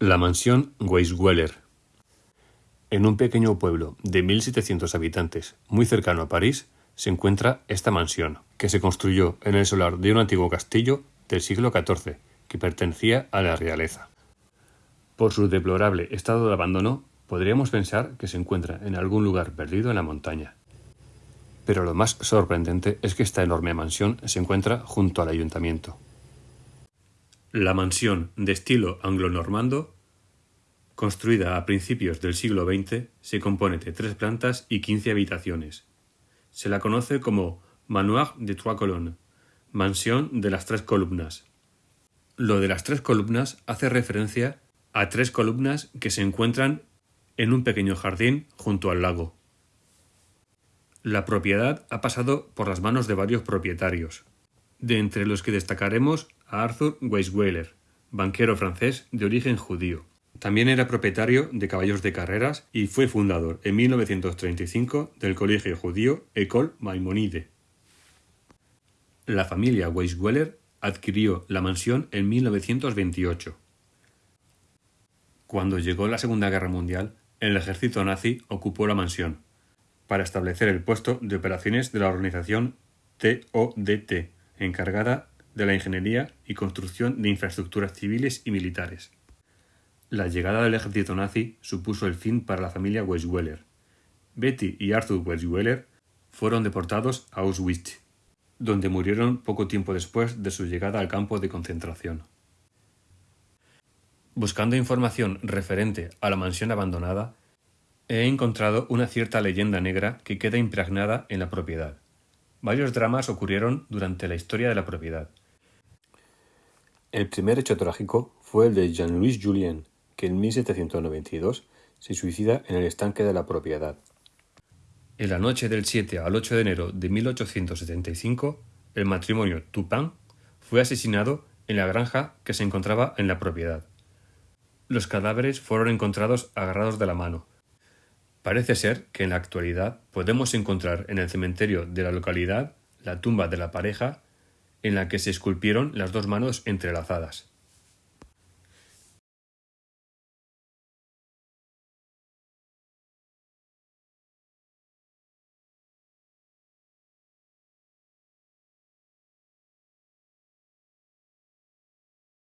La mansión Weisweller. En un pequeño pueblo de 1.700 habitantes, muy cercano a París, se encuentra esta mansión, que se construyó en el solar de un antiguo castillo del siglo XIV, que pertenecía a la realeza. Por su deplorable estado de abandono, podríamos pensar que se encuentra en algún lugar perdido en la montaña. Pero lo más sorprendente es que esta enorme mansión se encuentra junto al ayuntamiento. La mansión, de estilo anglo-normando, construida a principios del siglo XX, se compone de tres plantas y quince habitaciones. Se la conoce como Manoir de Trois Colonnes, mansión de las tres columnas. Lo de las tres columnas hace referencia a tres columnas que se encuentran en un pequeño jardín junto al lago. La propiedad ha pasado por las manos de varios propietarios, de entre los que destacaremos a Arthur Weisweiler, banquero francés de origen judío. También era propietario de caballos de carreras y fue fundador en 1935 del colegio judío École Maimonide. La familia Weisweller adquirió la mansión en 1928. Cuando llegó la Segunda Guerra Mundial, el ejército nazi ocupó la mansión para establecer el puesto de operaciones de la organización TODT, encargada de la ingeniería y construcción de infraestructuras civiles y militares. La llegada del ejército nazi supuso el fin para la familia Weisweller. Betty y Arthur Weisweller fueron deportados a Auschwitz, donde murieron poco tiempo después de su llegada al campo de concentración. Buscando información referente a la mansión abandonada, he encontrado una cierta leyenda negra que queda impregnada en la propiedad. Varios dramas ocurrieron durante la historia de la propiedad. El primer hecho trágico fue el de Jean-Louis Julien, que en 1792 se suicida en el estanque de la propiedad. En la noche del 7 al 8 de enero de 1875, el matrimonio Tupin fue asesinado en la granja que se encontraba en la propiedad. Los cadáveres fueron encontrados agarrados de la mano. Parece ser que en la actualidad podemos encontrar en el cementerio de la localidad la tumba de la pareja en la que se esculpieron las dos manos entrelazadas.